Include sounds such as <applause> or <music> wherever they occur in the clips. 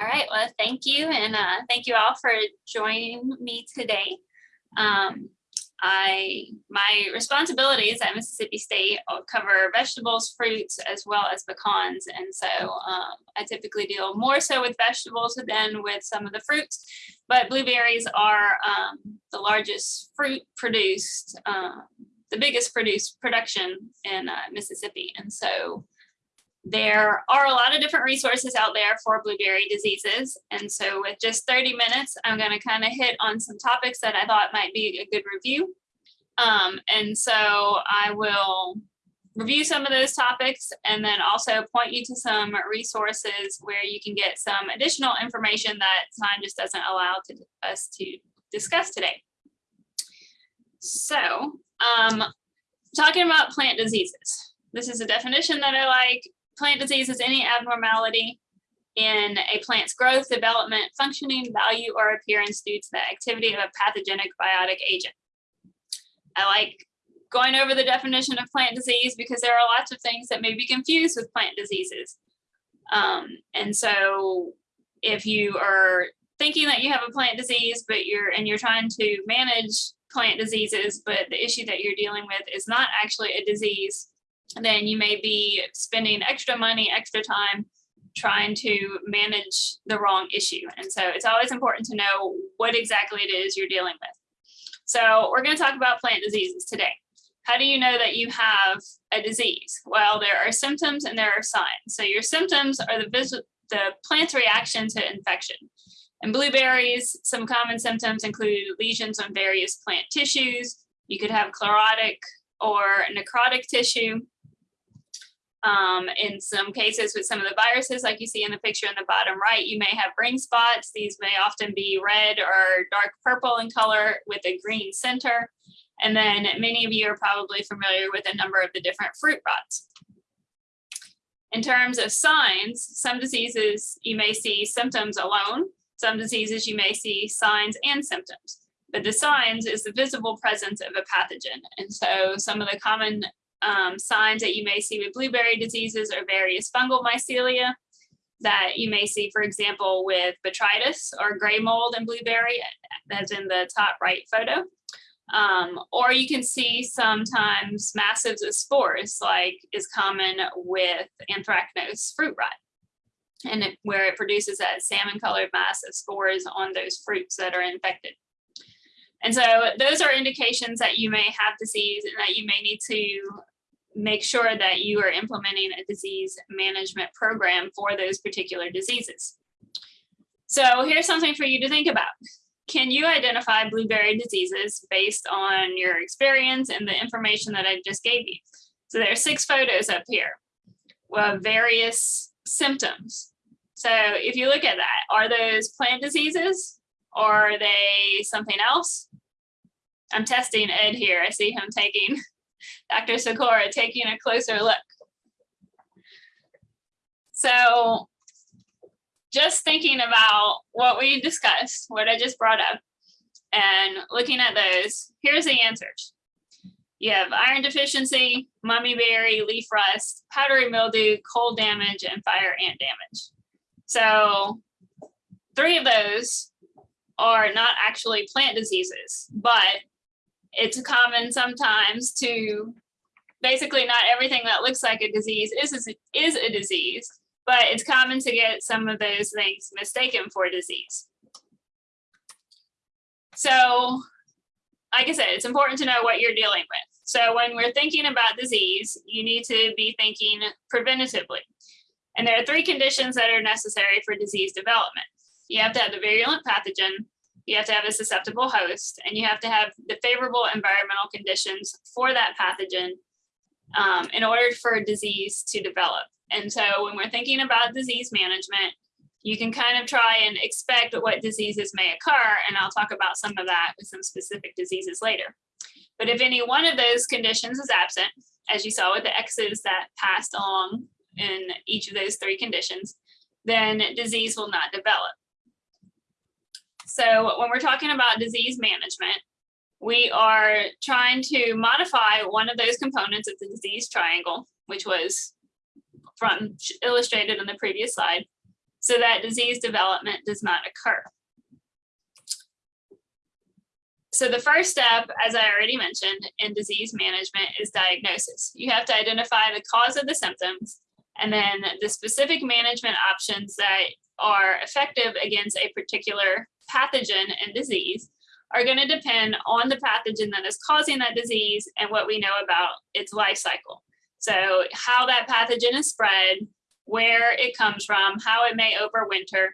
All right, well, thank you, and uh, thank you all for joining me today. Um, I my responsibilities at Mississippi State cover vegetables, fruits, as well as pecans, and so um, I typically deal more so with vegetables than with some of the fruits. But blueberries are um, the largest fruit produced, uh, the biggest produced production in uh, Mississippi, and so there are a lot of different resources out there for blueberry diseases. And so with just 30 minutes, I'm going to kind of hit on some topics that I thought might be a good review. Um, and so I will review some of those topics and then also point you to some resources where you can get some additional information that time just doesn't allow to, us to discuss today. So um, talking about plant diseases. This is a definition that I like plant disease is any abnormality in a plant's growth, development, functioning, value, or appearance due to the activity of a pathogenic biotic agent. I like going over the definition of plant disease because there are lots of things that may be confused with plant diseases. Um, and so if you are thinking that you have a plant disease, but you're and you're trying to manage plant diseases, but the issue that you're dealing with is not actually a disease, then you may be spending extra money, extra time trying to manage the wrong issue. And so it's always important to know what exactly it is you're dealing with. So we're going to talk about plant diseases today. How do you know that you have a disease? Well, there are symptoms and there are signs. So your symptoms are the, the plant's reaction to infection. In blueberries, some common symptoms include lesions on various plant tissues. You could have chlorotic or necrotic tissue. Um, in some cases with some of the viruses, like you see in the picture in the bottom right, you may have ring spots. These may often be red or dark purple in color with a green center. And then many of you are probably familiar with a number of the different fruit rots. In terms of signs, some diseases you may see symptoms alone. Some diseases you may see signs and symptoms. But the signs is the visible presence of a pathogen. And so some of the common um, signs that you may see with blueberry diseases are various fungal mycelia that you may see, for example, with botrytis or gray mold in blueberry, as in the top right photo. Um, or you can see sometimes massives of spores, like is common with anthracnose fruit rot, and it, where it produces that salmon colored mass of spores on those fruits that are infected. And so those are indications that you may have disease and that you may need to make sure that you are implementing a disease management program for those particular diseases. So here's something for you to think about. Can you identify blueberry diseases based on your experience and the information that I just gave you? So there are six photos up here of various symptoms. So if you look at that, are those plant diseases or are they something else? I'm testing Ed here. I see him taking <laughs> Dr. Sikora taking a closer look. So just thinking about what we discussed, what I just brought up, and looking at those, here's the answers. You have iron deficiency, mummy berry, leaf rust, powdery mildew, cold damage, and fire ant damage. So three of those are not actually plant diseases, but it's common sometimes to basically not everything that looks like a disease is a, is a disease, but it's common to get some of those things mistaken for disease. So like I said, it's important to know what you're dealing with. So when we're thinking about disease, you need to be thinking preventatively. And there are three conditions that are necessary for disease development. You have to have the virulent pathogen, you have to have a susceptible host, and you have to have the favorable environmental conditions for that pathogen um, in order for a disease to develop. And so when we're thinking about disease management, you can kind of try and expect what diseases may occur, and I'll talk about some of that with some specific diseases later. But if any one of those conditions is absent, as you saw with the X's that passed along in each of those three conditions, then disease will not develop. So when we're talking about disease management, we are trying to modify one of those components of the disease triangle, which was from illustrated in the previous slide. so that disease development does not occur. So the first step, as I already mentioned, in disease management is diagnosis. You have to identify the cause of the symptoms and then the specific management options that are effective against a particular pathogen and disease are going to depend on the pathogen that is causing that disease and what we know about its life cycle. So how that pathogen is spread, where it comes from, how it may overwinter,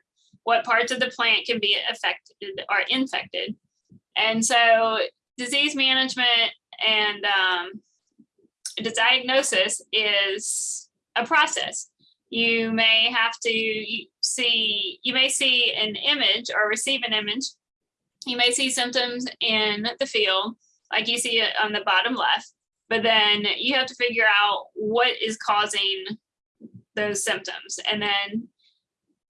what parts of the plant can be affected or infected. And so disease management and um, diagnosis is a process. You may have to see, you may see an image or receive an image. You may see symptoms in the field, like you see it on the bottom left, but then you have to figure out what is causing those symptoms. And then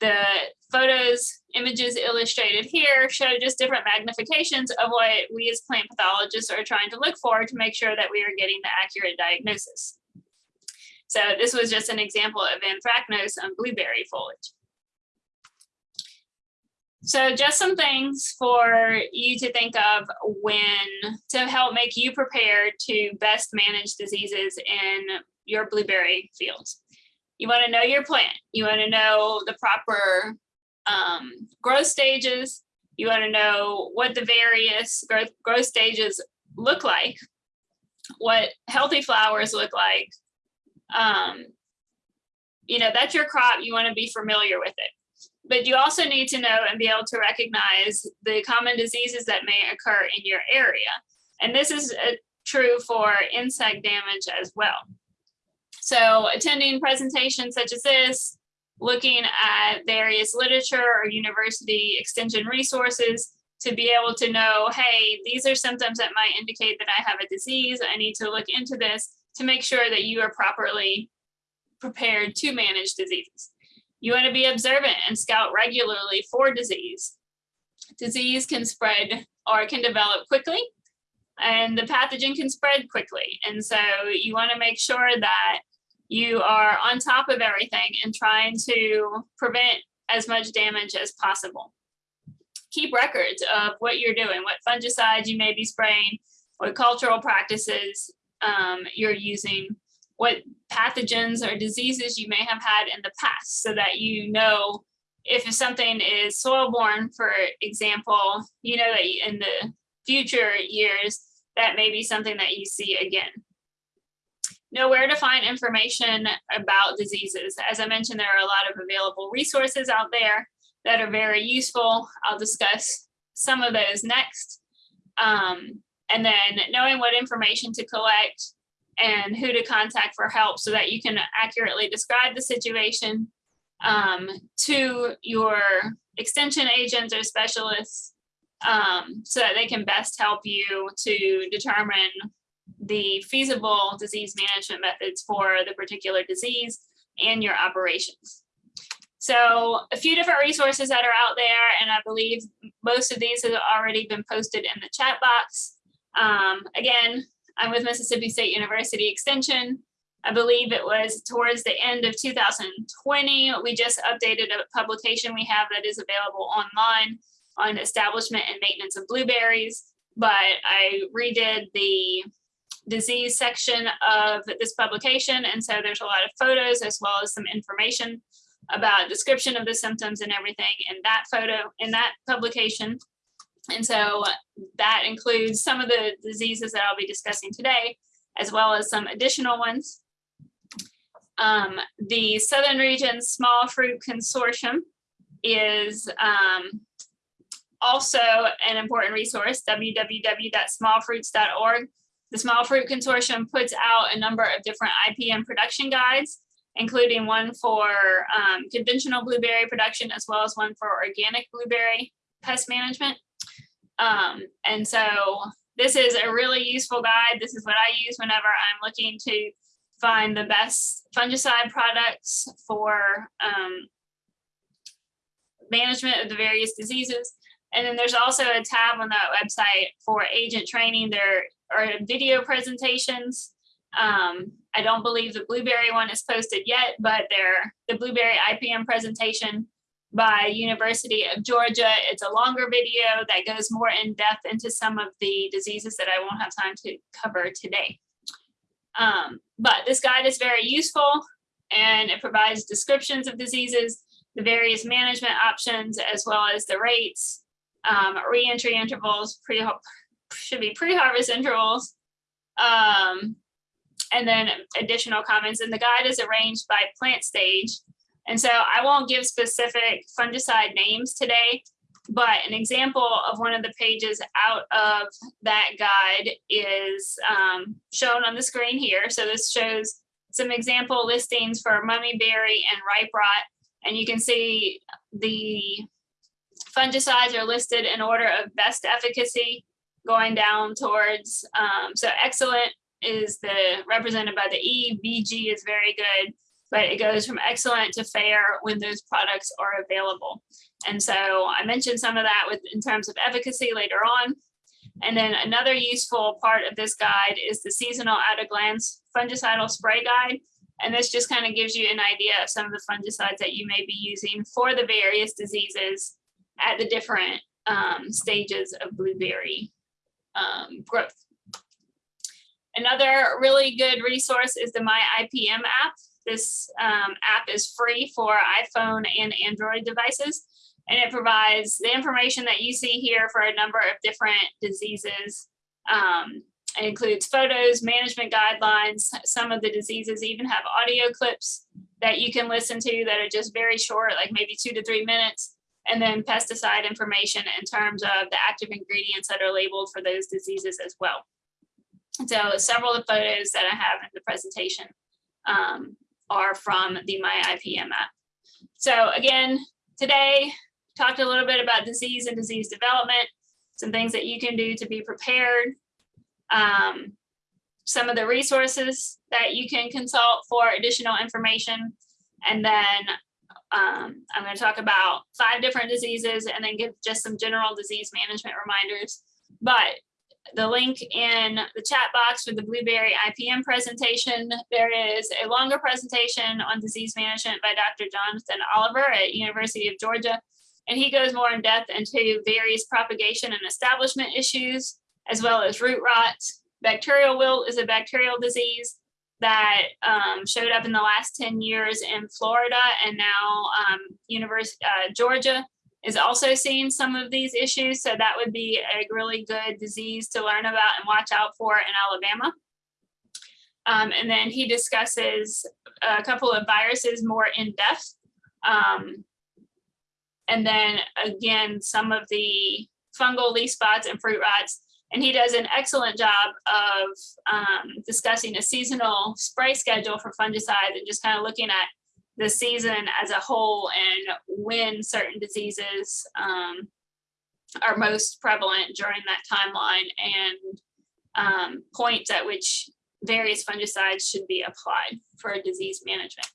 the photos, images illustrated here show just different magnifications of what we as plant pathologists are trying to look for to make sure that we are getting the accurate diagnosis. So this was just an example of anthracnose on blueberry foliage. So just some things for you to think of when to help make you prepared to best manage diseases in your blueberry fields. You want to know your plant. You want to know the proper um, growth stages. You want to know what the various growth, growth stages look like, what healthy flowers look like. Um, you know, that's your crop. You want to be familiar with it but you also need to know and be able to recognize the common diseases that may occur in your area. And this is uh, true for insect damage as well. So attending presentations such as this, looking at various literature or university extension resources to be able to know, hey, these are symptoms that might indicate that I have a disease. I need to look into this to make sure that you are properly prepared to manage diseases. You want to be observant and scout regularly for disease. Disease can spread or can develop quickly and the pathogen can spread quickly. And so you want to make sure that you are on top of everything and trying to prevent as much damage as possible. Keep records of what you're doing, what fungicides you may be spraying, what cultural practices um, you're using, what pathogens or diseases you may have had in the past so that you know if something is soil borne, for example, you know that in the future years, that may be something that you see again. Know where to find information about diseases. As I mentioned, there are a lot of available resources out there that are very useful. I'll discuss some of those next. Um, and then knowing what information to collect and who to contact for help so that you can accurately describe the situation um, to your extension agents or specialists um, so that they can best help you to determine the feasible disease management methods for the particular disease and your operations. So a few different resources that are out there, and I believe most of these have already been posted in the chat box. Um, again, I'm with Mississippi State University Extension. I believe it was towards the end of 2020. We just updated a publication we have that is available online on establishment and maintenance of blueberries. But I redid the disease section of this publication. And so there's a lot of photos as well as some information about description of the symptoms and everything in that photo, in that publication. And so that includes some of the diseases that I'll be discussing today, as well as some additional ones. Um, the Southern Region Small Fruit Consortium is um, also an important resource, www.smallfruits.org. The Small Fruit Consortium puts out a number of different IPM production guides, including one for um, conventional blueberry production, as well as one for organic blueberry pest management. Um, and so this is a really useful guide. This is what I use whenever I'm looking to find the best fungicide products for um, management of the various diseases. And then there's also a tab on that website for agent training. There are video presentations. Um, I don't believe the blueberry one is posted yet, but there the blueberry IPM presentation by University of Georgia. It's a longer video that goes more in depth into some of the diseases that I won't have time to cover today. Um, but this guide is very useful and it provides descriptions of diseases, the various management options, as well as the rates, um, reentry intervals, pre should be pre-harvest intervals, um, and then additional comments. And the guide is arranged by plant stage. And so I won't give specific fungicide names today, but an example of one of the pages out of that guide is um, shown on the screen here. So this shows some example listings for mummyberry and ripe rot. And you can see the fungicides are listed in order of best efficacy going down towards, um, so excellent is the represented by the E, VG is very good, but it goes from excellent to fair when those products are available. And so I mentioned some of that with in terms of efficacy later on. And then another useful part of this guide is the seasonal at a glance fungicidal spray guide. And this just kind of gives you an idea of some of the fungicides that you may be using for the various diseases at the different um, stages of blueberry um, growth. Another really good resource is the My IPM app. This um, app is free for iPhone and Android devices, and it provides the information that you see here for a number of different diseases. Um, it includes photos, management guidelines. Some of the diseases even have audio clips that you can listen to that are just very short, like maybe two to three minutes and then pesticide information in terms of the active ingredients that are labeled for those diseases as well. So several of the photos that I have in the presentation um, are from the My IPM app. So again, today talked a little bit about disease and disease development, some things that you can do to be prepared, um, some of the resources that you can consult for additional information, and then um, I'm going to talk about five different diseases and then give just some general disease management reminders. But the link in the chat box for the Blueberry IPM presentation, there is a longer presentation on disease management by Dr. Jonathan Oliver at University of Georgia. And he goes more in depth into various propagation and establishment issues, as well as root rot. Bacterial wilt is a bacterial disease that um, showed up in the last 10 years in Florida and now um, University, uh, Georgia is also seeing some of these issues. So that would be a really good disease to learn about and watch out for in Alabama. Um, and then he discusses a couple of viruses more in depth. Um, and then again, some of the fungal leaf spots and fruit rots and he does an excellent job of um, discussing a seasonal spray schedule for fungicides and just kind of looking at the season as a whole and when certain diseases um, are most prevalent during that timeline and um, points at which various fungicides should be applied for disease management.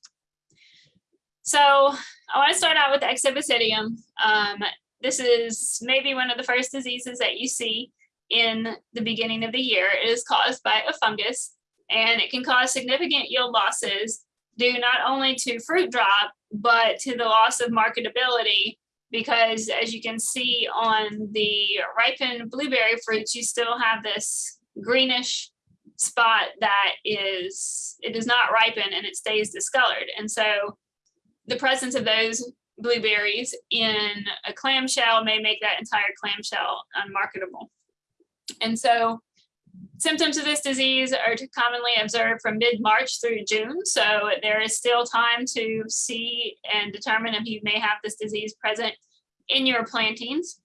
So I want to start out with Exobasidium. Um, this is maybe one of the first diseases that you see in the beginning of the year. It is caused by a fungus and it can cause significant yield losses due not only to fruit drop, but to the loss of marketability because as you can see on the ripened blueberry fruits, you still have this greenish spot that is, it does not ripen and it stays discolored. And so the presence of those blueberries in a clamshell may make that entire clamshell unmarketable. And so symptoms of this disease are commonly observed from mid-March through June. So there is still time to see and determine if you may have this disease present in your plantings.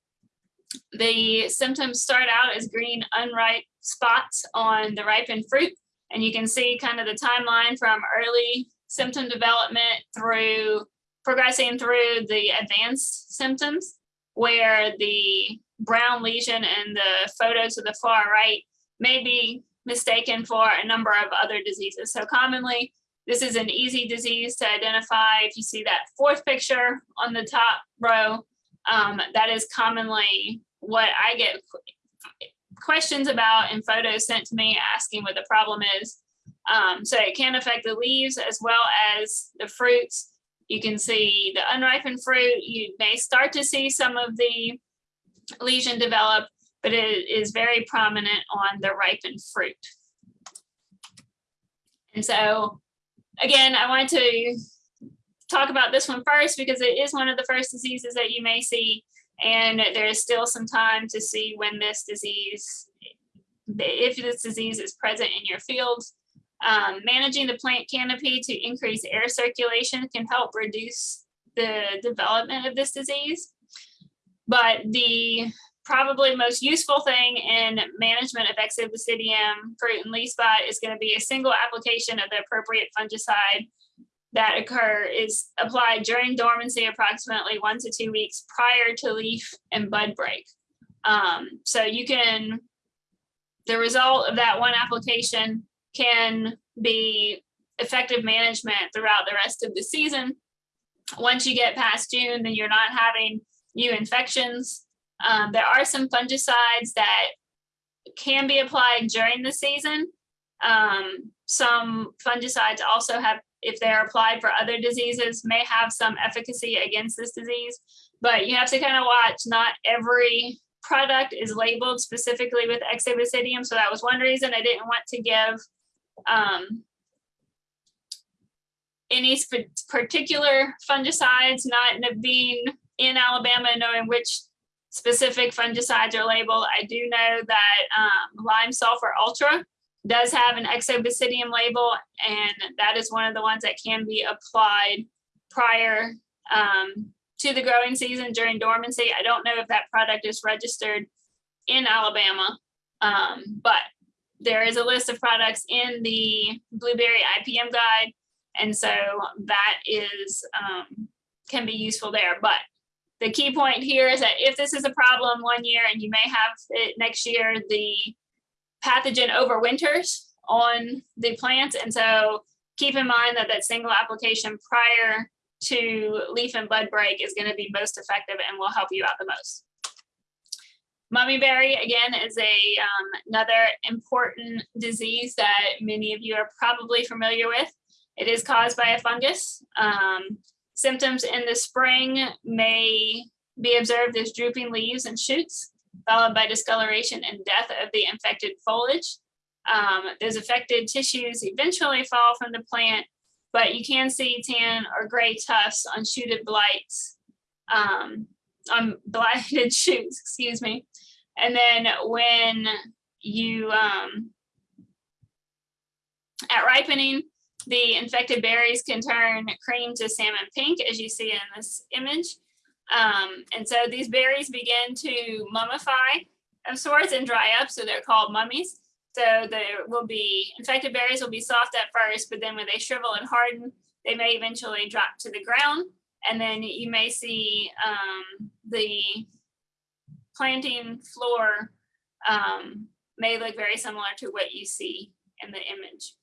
The symptoms start out as green unripe spots on the ripened fruit. And you can see kind of the timeline from early symptom development through progressing through the advanced symptoms where the brown lesion in the photo to the far right may be mistaken for a number of other diseases. So commonly, this is an easy disease to identify. If you see that fourth picture on the top row, um, that is commonly what I get questions about and photos sent to me asking what the problem is. Um, so it can affect the leaves as well as the fruits. You can see the unripened fruit. You may start to see some of the lesion develop, but it is very prominent on the ripened fruit. And so, again, I want to talk about this one first because it is one of the first diseases that you may see. And there is still some time to see when this disease, if this disease is present in your fields. Um, managing the plant canopy to increase air circulation can help reduce the development of this disease. But the probably most useful thing in management of Exobasidium fruit and leaf spot is going to be a single application of the appropriate fungicide that occur is applied during dormancy approximately one to two weeks prior to leaf and bud break. Um, so you can, the result of that one application can be effective management throughout the rest of the season. Once you get past June, then you're not having new infections. Um, there are some fungicides that can be applied during the season. Um, some fungicides also have, if they're applied for other diseases, may have some efficacy against this disease. But you have to kind of watch, not every product is labeled specifically with exobasidium. So that was one reason I didn't want to give um, any particular fungicides, not being in Alabama, knowing which specific fungicides are labeled. I do know that um, lime sulfur ultra does have an exobasidium label, and that is one of the ones that can be applied prior um, to the growing season during dormancy. I don't know if that product is registered in Alabama, um, but there is a list of products in the blueberry IPM guide. And so that is, um, can be useful there. But the key point here is that if this is a problem one year and you may have it next year, the pathogen overwinters on the plants. And so keep in mind that that single application prior to leaf and bud break is going to be most effective and will help you out the most. Mummyberry, again, is a um, another important disease that many of you are probably familiar with. It is caused by a fungus. Um, symptoms in the spring may be observed as drooping leaves and shoots, followed by discoloration and death of the infected foliage. Um, those affected tissues eventually fall from the plant, but you can see tan or gray tufts on shooted blights, um, on <laughs> blighted shoots, excuse me. And then when you, um, at ripening, the infected berries can turn cream to salmon pink, as you see in this image. Um, and so these berries begin to mummify of sorts and dry up, so they're called mummies. So there will be, infected berries will be soft at first, but then when they shrivel and harden, they may eventually drop to the ground. And then you may see um, the planting floor um, may look very similar to what you see in the image.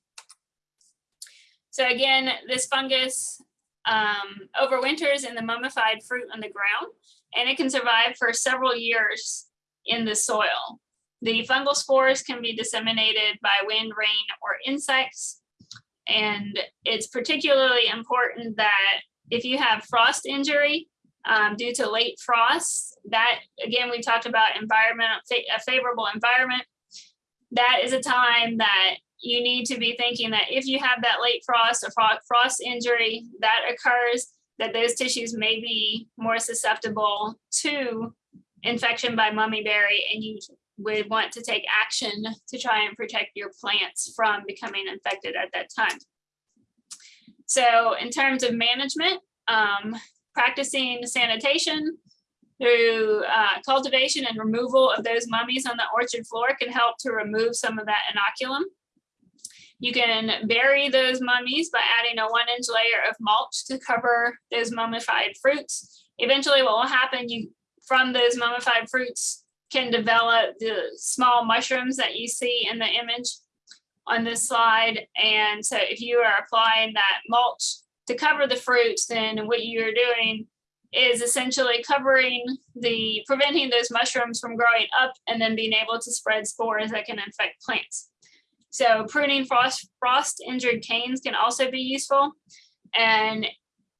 So again, this fungus um, overwinters in the mummified fruit on the ground, and it can survive for several years in the soil. The fungal spores can be disseminated by wind, rain, or insects. And it's particularly important that if you have frost injury, um, due to late frosts. That, again, we talked about a favorable environment. That is a time that you need to be thinking that if you have that late frost or frost injury that occurs, that those tissues may be more susceptible to infection by mummyberry and you would want to take action to try and protect your plants from becoming infected at that time. So in terms of management, um, practicing sanitation through uh, cultivation and removal of those mummies on the orchard floor can help to remove some of that inoculum. You can bury those mummies by adding a one inch layer of mulch to cover those mummified fruits. Eventually what will happen you from those mummified fruits can develop the small mushrooms that you see in the image on this slide. And so if you are applying that mulch to cover the fruits, then what you're doing is essentially covering the, preventing those mushrooms from growing up and then being able to spread spores that can infect plants. So pruning frost, frost injured canes can also be useful. And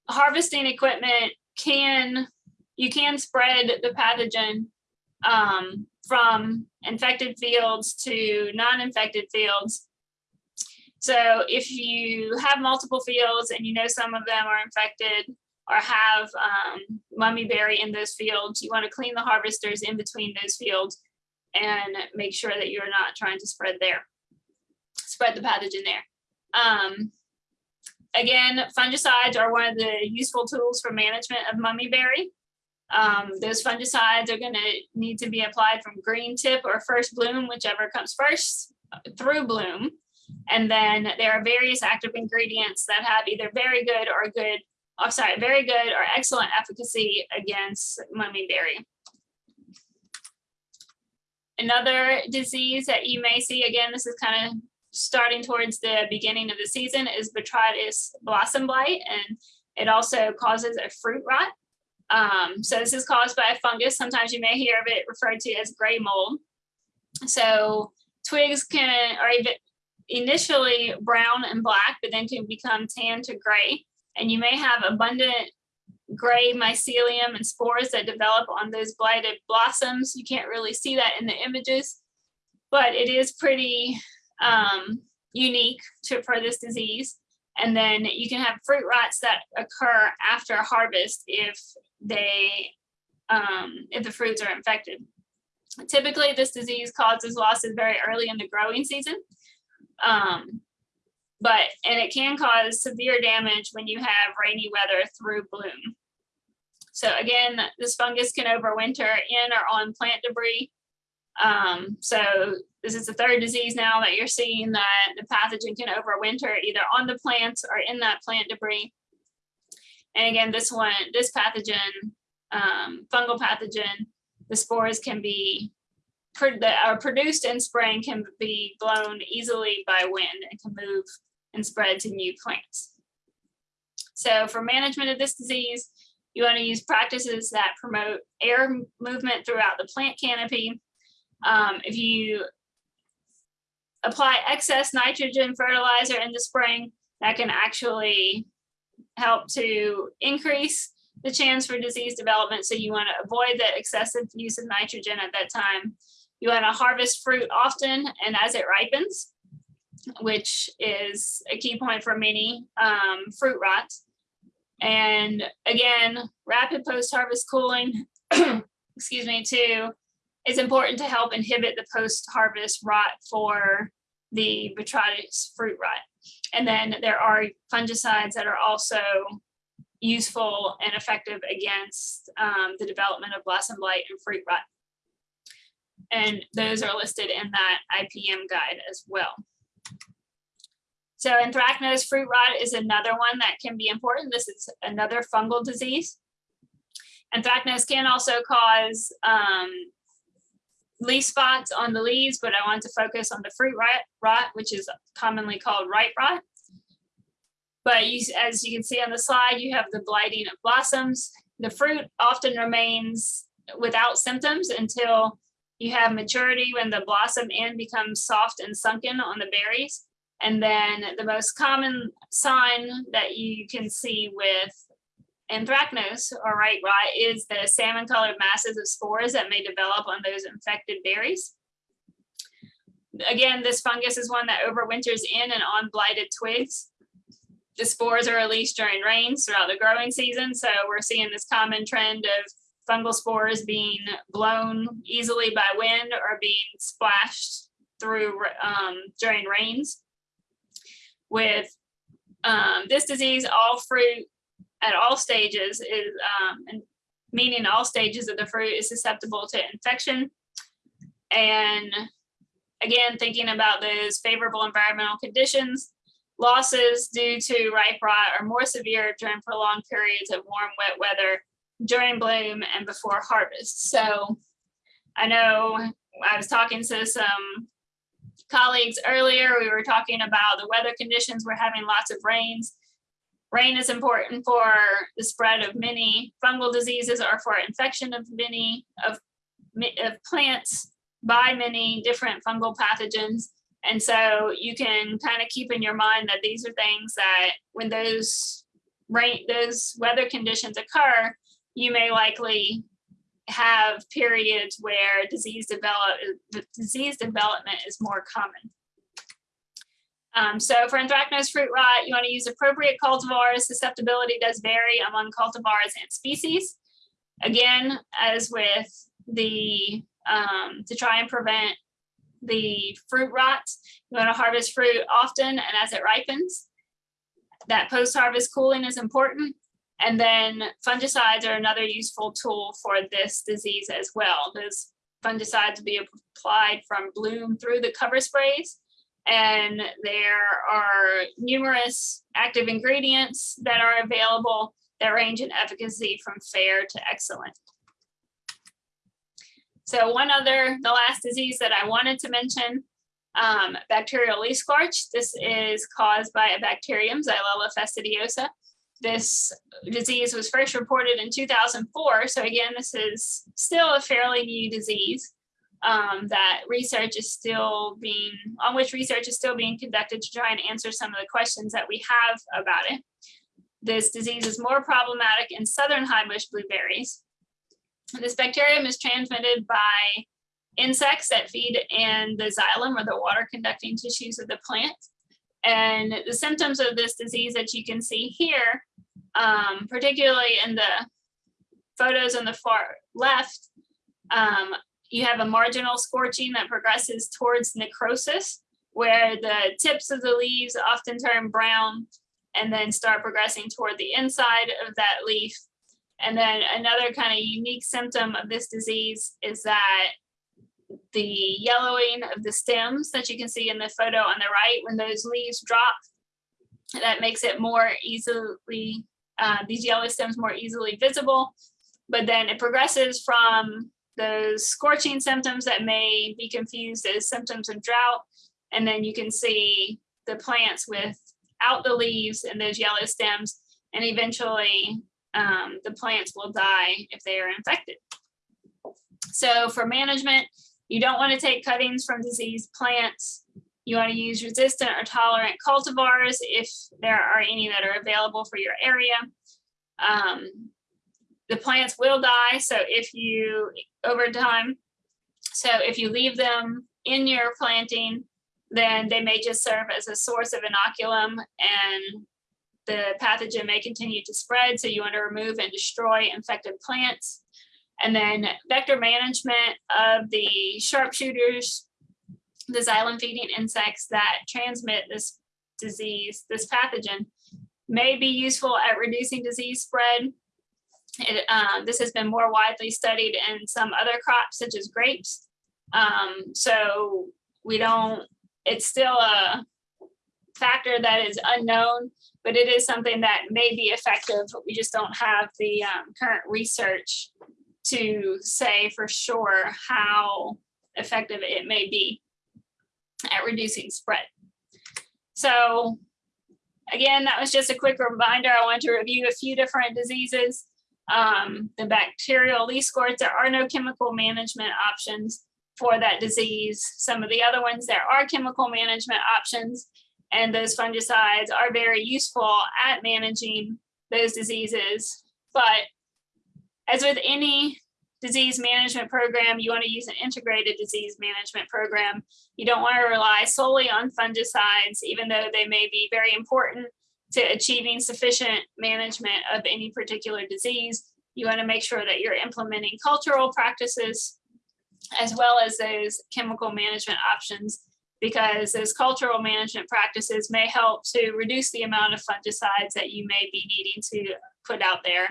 harvesting equipment can, you can spread the pathogen um, from infected fields to non-infected fields. So if you have multiple fields and you know some of them are infected or have um, mummy berry in those fields, you want to clean the harvesters in between those fields and make sure that you're not trying to spread there, spread the pathogen there. Um, again, fungicides are one of the useful tools for management of mummy berry. Um, those fungicides are going to need to be applied from green tip or first bloom, whichever comes first, through bloom. And then there are various active ingredients that have either very good or good, oh, sorry, very good or excellent efficacy against mummy berry. Another disease that you may see, again, this is kind of starting towards the beginning of the season, is botrytis blossom blight, and it also causes a fruit rot. Um, so this is caused by a fungus. Sometimes you may hear of it referred to as gray mold. So twigs can, are even initially brown and black, but then can become tan to gray. And you may have abundant gray mycelium and spores that develop on those blighted blossoms. You can't really see that in the images, but it is pretty um, unique to, for this disease. And then you can have fruit rots that occur after harvest if they, um, if the fruits are infected. Typically, this disease causes losses very early in the growing season. Um, but, and it can cause severe damage when you have rainy weather through bloom. So again, this fungus can overwinter in or on plant debris. Um, so this is the third disease now that you're seeing that the pathogen can overwinter either on the plants or in that plant debris. And again, this one, this pathogen, um, fungal pathogen, the spores can be that are produced in spring can be blown easily by wind and can move and spread to new plants. So for management of this disease, you want to use practices that promote air movement throughout the plant canopy. Um, if you apply excess nitrogen fertilizer in the spring, that can actually help to increase the chance for disease development. So you want to avoid the excessive use of nitrogen at that time. You want to harvest fruit often and as it ripens, which is a key point for many um, fruit rots. And again, rapid post-harvest cooling, <clears throat> excuse me, too, is important to help inhibit the post-harvest rot for the botrytis fruit rot. And then there are fungicides that are also useful and effective against um, the development of blossom blight and fruit rot. And those are listed in that IPM guide as well. So anthracnose fruit rot is another one that can be important. This is another fungal disease. Anthracnose can also cause um, leaf spots on the leaves, but I want to focus on the fruit rot, rot which is commonly called ripe rot. But you, as you can see on the slide, you have the blighting of blossoms. The fruit often remains without symptoms until you have maturity when the blossom end becomes soft and sunken on the berries. And then the most common sign that you can see with anthracnose or ripe rot is the salmon colored masses of spores that may develop on those infected berries. Again, this fungus is one that overwinters in and on blighted twigs. The spores are released during rains throughout the growing season. So we're seeing this common trend of fungal spores being blown easily by wind or being splashed through um, during rains with um, this disease, all fruit at all stages is, um, and meaning all stages of the fruit is susceptible to infection. And again, thinking about those favorable environmental conditions, losses due to ripe rot are more severe during prolonged periods of warm, wet weather during bloom and before harvest. So I know I was talking to some colleagues earlier, we were talking about the weather conditions. We're having lots of rains. Rain is important for the spread of many fungal diseases or for infection of many of, of plants by many different fungal pathogens. And so you can kind of keep in your mind that these are things that when those rain, those weather conditions occur, you may likely have periods where disease develop, disease development is more common. Um, so for anthracnose fruit rot, you want to use appropriate cultivars. Susceptibility does vary among cultivars and species. Again, as with the, um, to try and prevent the fruit rot, you want to harvest fruit often and as it ripens. That post-harvest cooling is important. And then fungicides are another useful tool for this disease as well. Those fungicides will be applied from bloom through the cover sprays. And there are numerous active ingredients that are available that range in efficacy from fair to excellent. So one other, the last disease that I wanted to mention, um, bacterial leaf scorch. This is caused by a bacterium, Xylella fastidiosa. This disease was first reported in 2004. So again, this is still a fairly new disease um, that research is still being, on which research is still being conducted to try and answer some of the questions that we have about it. This disease is more problematic in southern high bush blueberries. This bacterium is transmitted by insects that feed in the xylem or the water conducting tissues of the plant. And the symptoms of this disease that you can see here, um, particularly in the photos on the far left, um, you have a marginal scorching that progresses towards necrosis, where the tips of the leaves often turn brown and then start progressing toward the inside of that leaf. And then another kind of unique symptom of this disease is that the yellowing of the stems that you can see in the photo on the right, when those leaves drop, that makes it more easily, uh, these yellow stems more easily visible. But then it progresses from those scorching symptoms that may be confused as symptoms of drought. And then you can see the plants without the leaves and those yellow stems. And eventually um, the plants will die if they are infected. So for management, you don't want to take cuttings from diseased plants. You want to use resistant or tolerant cultivars if there are any that are available for your area. Um, the plants will die. So if you, over time, so if you leave them in your planting, then they may just serve as a source of inoculum and the pathogen may continue to spread. So you want to remove and destroy infected plants. And then vector management of the sharpshooters, the xylem feeding insects that transmit this disease, this pathogen, may be useful at reducing disease spread. It, um, this has been more widely studied in some other crops such as grapes. Um, so we don't, it's still a factor that is unknown, but it is something that may be effective. We just don't have the um, current research to say for sure how effective it may be at reducing spread. So again, that was just a quick reminder. I want to review a few different diseases. Um, the bacterial leaf scorch, there are no chemical management options for that disease. Some of the other ones, there are chemical management options, and those fungicides are very useful at managing those diseases. But as with any disease management program, you want to use an integrated disease management program. You don't want to rely solely on fungicides, even though they may be very important to achieving sufficient management of any particular disease. You want to make sure that you're implementing cultural practices as well as those chemical management options because those cultural management practices may help to reduce the amount of fungicides that you may be needing to put out there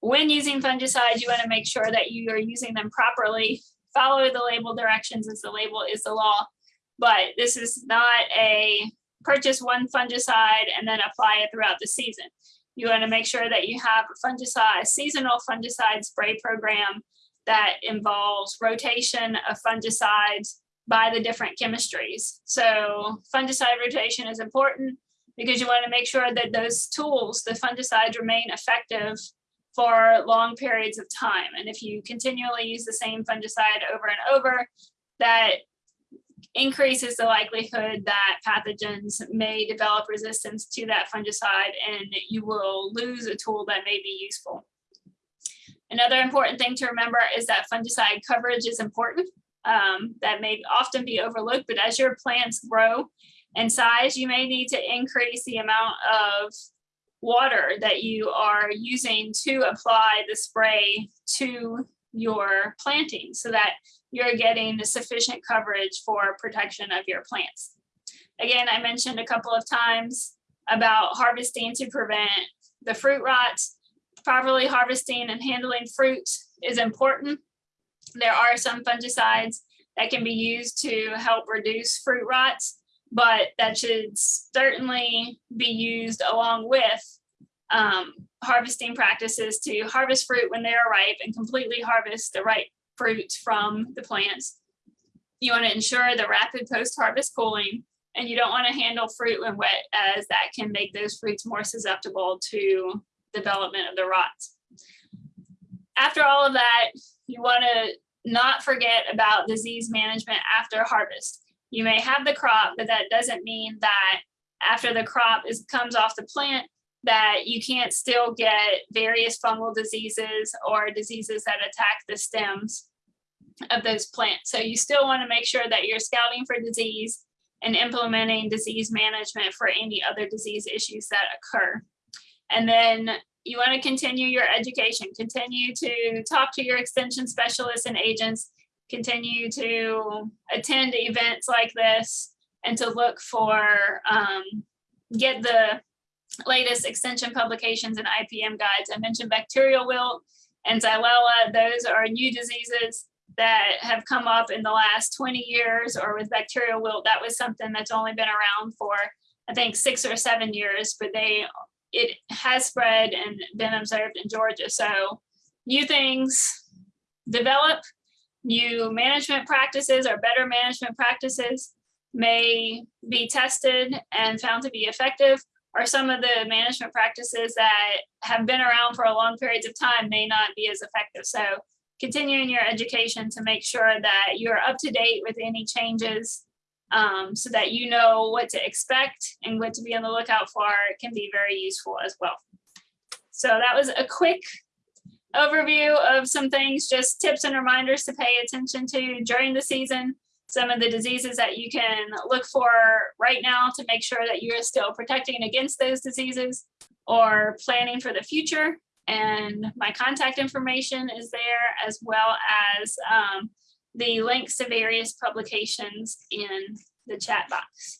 when using fungicides, you want to make sure that you are using them properly. Follow the label directions as the label is the law. But this is not a purchase one fungicide and then apply it throughout the season. You want to make sure that you have a fungicide, seasonal fungicide spray program that involves rotation of fungicides by the different chemistries. So fungicide rotation is important because you want to make sure that those tools, the fungicides remain effective for long periods of time. And if you continually use the same fungicide over and over, that increases the likelihood that pathogens may develop resistance to that fungicide and you will lose a tool that may be useful. Another important thing to remember is that fungicide coverage is important. Um, that may often be overlooked, but as your plants grow in size, you may need to increase the amount of water that you are using to apply the spray to your planting so that you're getting sufficient coverage for protection of your plants. Again, I mentioned a couple of times about harvesting to prevent the fruit rots. Properly harvesting and handling fruit is important. There are some fungicides that can be used to help reduce fruit rots, but that should certainly be used along with um, harvesting practices to harvest fruit when they are ripe and completely harvest the ripe fruit from the plants. You want to ensure the rapid post-harvest cooling, and you don't want to handle fruit when wet as that can make those fruits more susceptible to development of the rots. After all of that, you want to not forget about disease management after harvest. You may have the crop, but that doesn't mean that after the crop is comes off the plant, that you can't still get various fungal diseases or diseases that attack the stems of those plants. So you still want to make sure that you're scouting for disease and implementing disease management for any other disease issues that occur. And then you want to continue your education, continue to talk to your extension specialists and agents, continue to attend events like this and to look for, um, get the latest extension publications and IPM guides. I mentioned bacterial wilt and xylella. Those are new diseases that have come up in the last 20 years or with bacterial wilt. That was something that's only been around for, I think, six or seven years, but they it has spread and been observed in Georgia. So new things develop, new management practices or better management practices may be tested and found to be effective or some of the management practices that have been around for a long periods of time may not be as effective. So continuing your education to make sure that you're up to date with any changes um, so that you know what to expect and what to be on the lookout for can be very useful as well. So that was a quick overview of some things, just tips and reminders to pay attention to during the season some of the diseases that you can look for right now to make sure that you're still protecting against those diseases or planning for the future. And my contact information is there as well as um, the links to various publications in the chat box.